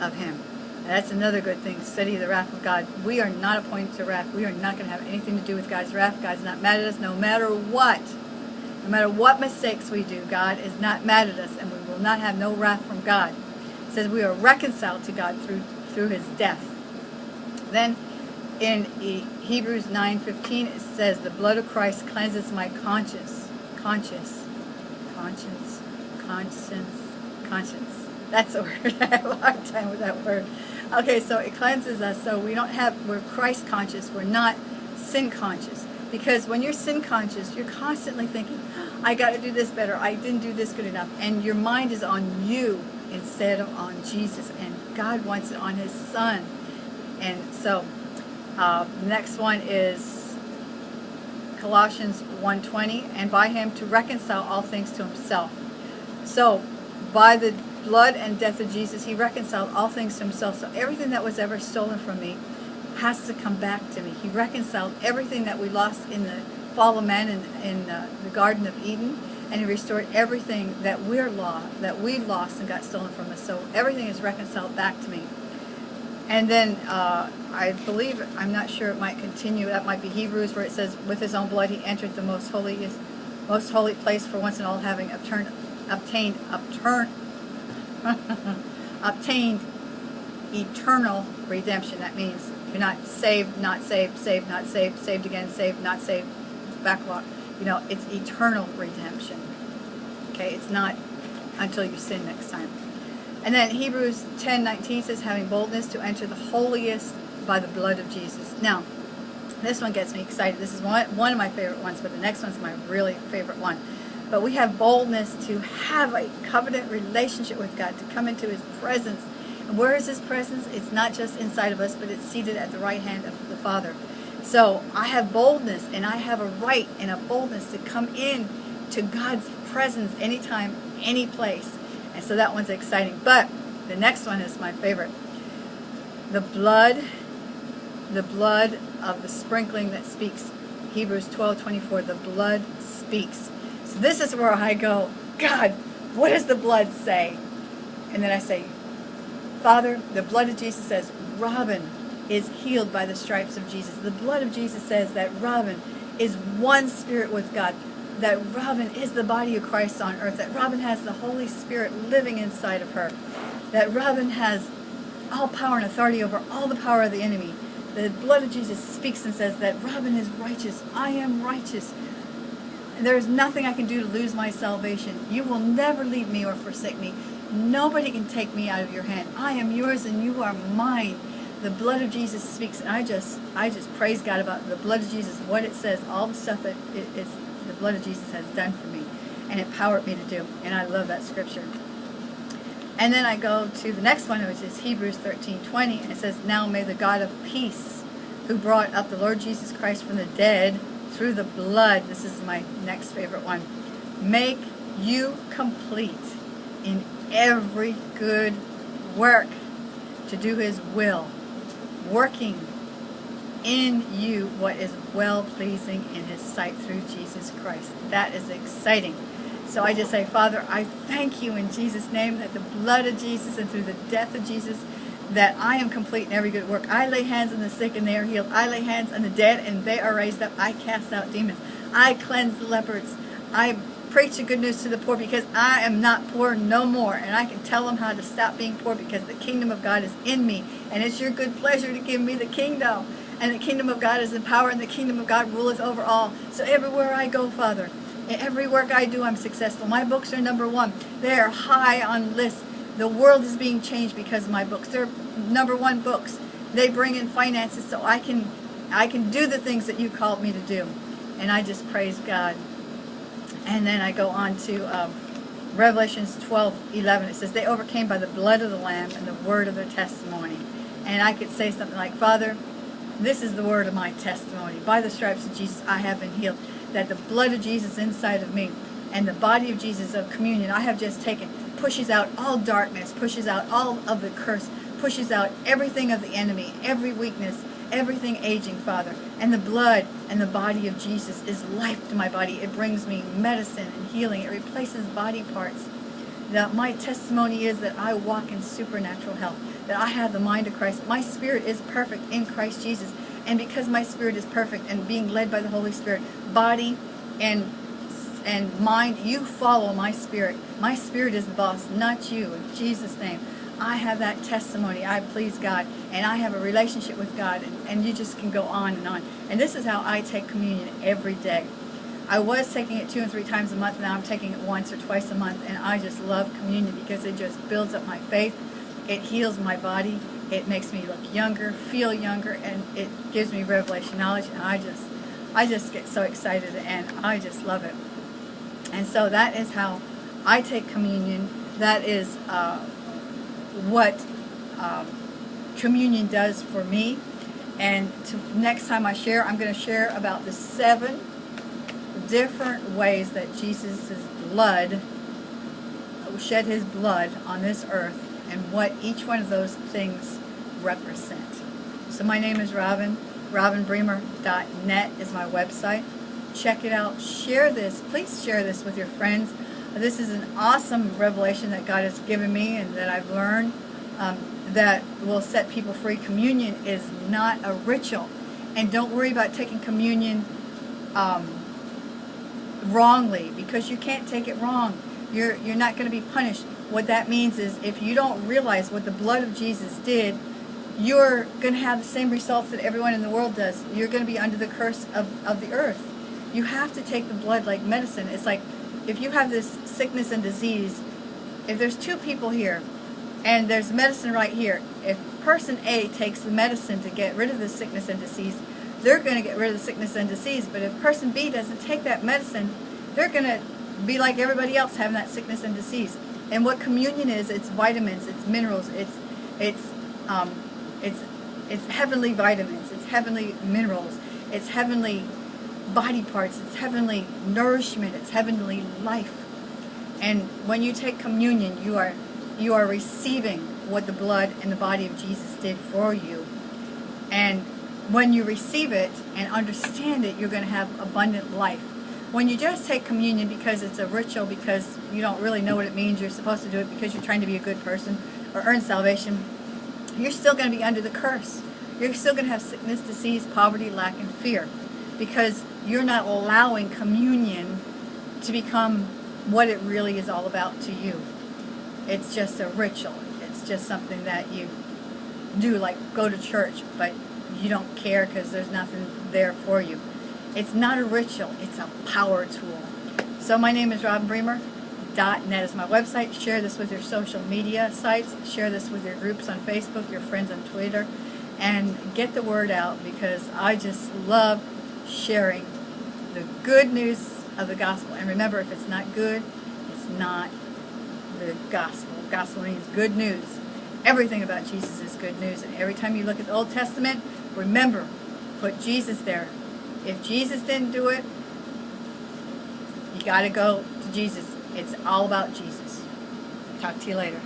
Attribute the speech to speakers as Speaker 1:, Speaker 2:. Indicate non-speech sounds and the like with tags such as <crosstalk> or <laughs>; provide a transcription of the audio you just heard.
Speaker 1: of him. That's another good thing. Study the wrath of God. We are not appointed to wrath. We are not going to have anything to do with God's wrath. God's not mad at us no matter what. No matter what mistakes we do, God is not mad at us, and we will not have no wrath from God. It says we are reconciled to God through through His death. Then, in Hebrews 9:15, it says, "The blood of Christ cleanses my conscience, conscience, conscience, conscience, conscience." That's a <laughs> word. I have a hard time with that word. Okay, so it cleanses us, so we don't have we're Christ conscious. We're not sin conscious. Because when you're sin conscious, you're constantly thinking, I got to do this better. I didn't do this good enough. And your mind is on you instead of on Jesus. And God wants it on his son. And so, uh, next one is Colossians 1.20. And by him to reconcile all things to himself. So, by the blood and death of Jesus, he reconciled all things to himself. So everything that was ever stolen from me, has to come back to me. He reconciled everything that we lost in the fall of man in, in uh, the Garden of Eden, and he restored everything that we're lost, that we lost and got stolen from us. So everything is reconciled back to me. And then uh, I believe, I'm not sure it might continue, that might be Hebrews where it says, with his own blood he entered the most holy, most holy place for once and all having obtained, obtained, obtained, <laughs> obtained eternal redemption. That means you're not saved, not saved, saved, not saved, saved again, saved, not saved, backlog. You know, it's eternal redemption. Okay, it's not until you sin next time. And then Hebrews 10, 19 says, having boldness to enter the holiest by the blood of Jesus. Now, this one gets me excited. This is one, one of my favorite ones, but the next one's my really favorite one. But we have boldness to have a covenant relationship with God, to come into his presence and where is His presence? It's not just inside of us, but it's seated at the right hand of the Father. So I have boldness, and I have a right and a boldness to come in to God's presence anytime, any place. And so that one's exciting. But the next one is my favorite. The blood, the blood of the sprinkling that speaks. Hebrews 12, 24, the blood speaks. So this is where I go, God, what does the blood say? And then I say, Father, the blood of Jesus says Robin is healed by the stripes of Jesus. The blood of Jesus says that Robin is one spirit with God, that Robin is the body of Christ on earth, that Robin has the Holy Spirit living inside of her, that Robin has all power and authority over all the power of the enemy. The blood of Jesus speaks and says that Robin is righteous. I am righteous. And there is nothing I can do to lose my salvation. You will never leave me or forsake me. Nobody can take me out of your hand. I am yours and you are mine. The blood of Jesus speaks. And I just, I just praise God about the blood of Jesus, what it says, all the stuff that it, it's, the blood of Jesus has done for me and empowered me to do. And I love that scripture. And then I go to the next one, which is Hebrews 13, 20. And it says, Now may the God of peace, who brought up the Lord Jesus Christ from the dead through the blood, this is my next favorite one, make you complete in every good work to do his will, working in you what is well-pleasing in his sight through Jesus Christ. That is exciting. So I just say, Father, I thank you in Jesus' name that the blood of Jesus and through the death of Jesus that I am complete in every good work. I lay hands on the sick and they are healed. I lay hands on the dead and they are raised up. I cast out demons. I cleanse the lepers. I preach the good news to the poor because I am not poor no more. And I can tell them how to stop being poor because the kingdom of God is in me. And it's your good pleasure to give me the kingdom. And the kingdom of God is in power and the kingdom of God ruleth over all. So everywhere I go, Father, every work I do, I'm successful. My books are number one. They are high on lists. The world is being changed because of my books. They're number one books. They bring in finances so I can I can do the things that you called me to do. And I just praise God. And then I go on to um, Revelations 12, 11. It says, they overcame by the blood of the Lamb and the word of their testimony. And I could say something like, Father, this is the word of my testimony. By the stripes of Jesus, I have been healed. That the blood of Jesus inside of me and the body of Jesus of communion I have just taken pushes out all darkness, pushes out all of the curse, pushes out everything of the enemy, every weakness, everything aging, Father. And the blood and the body of Jesus is life to my body. It brings me medicine and healing. It replaces body parts that my testimony is that I walk in supernatural health, that I have the mind of Christ. My spirit is perfect in Christ Jesus. And because my spirit is perfect and being led by the Holy Spirit, body and and mind, you follow my spirit. My spirit is the boss, not you. In Jesus' name. I have that testimony. I please God. And I have a relationship with God. And, and you just can go on and on. And this is how I take communion every day. I was taking it two and three times a month. Now I'm taking it once or twice a month. And I just love communion because it just builds up my faith. It heals my body. It makes me look younger, feel younger, and it gives me revelation knowledge. And I just, I just get so excited and I just love it. And so that is how I take communion. That is uh, what um, communion does for me. And to, next time I share, I'm going to share about the seven different ways that Jesus' blood shed his blood on this earth and what each one of those things represent. So my name is Robin. RobinBremer.net is my website check it out. Share this. Please share this with your friends. This is an awesome revelation that God has given me and that I've learned um, that will set people free. Communion is not a ritual. And don't worry about taking communion um, wrongly because you can't take it wrong. You're, you're not going to be punished. What that means is if you don't realize what the blood of Jesus did, you're going to have the same results that everyone in the world does. You're going to be under the curse of, of the earth you have to take the blood like medicine. It's like if you have this sickness and disease, if there's two people here and there's medicine right here, if person A takes the medicine to get rid of the sickness and disease, they're going to get rid of the sickness and disease. But if person B doesn't take that medicine, they're going to be like everybody else having that sickness and disease. And what communion is, it's vitamins, it's minerals, it's it's um, it's it's heavenly vitamins, it's heavenly minerals, it's heavenly body parts. It's heavenly nourishment. It's heavenly life. And when you take communion, you are you are receiving what the blood and the body of Jesus did for you. And when you receive it and understand it, you're going to have abundant life. When you just take communion because it's a ritual, because you don't really know what it means, you're supposed to do it because you're trying to be a good person or earn salvation, you're still going to be under the curse. You're still going to have sickness, disease, poverty, lack, and fear because you're not allowing communion to become what it really is all about to you. It's just a ritual. It's just something that you do, like go to church, but you don't care because there's nothing there for you. It's not a ritual. It's a power tool. So my name is Robin Bremer. .net is my website. Share this with your social media sites. Share this with your groups on Facebook, your friends on Twitter, and get the word out because I just love sharing the good news of the gospel. And remember, if it's not good, it's not the gospel. Gospel means good news. Everything about Jesus is good news. And every time you look at the Old Testament, remember, put Jesus there. If Jesus didn't do it, you got to go to Jesus. It's all about Jesus. Talk to you later.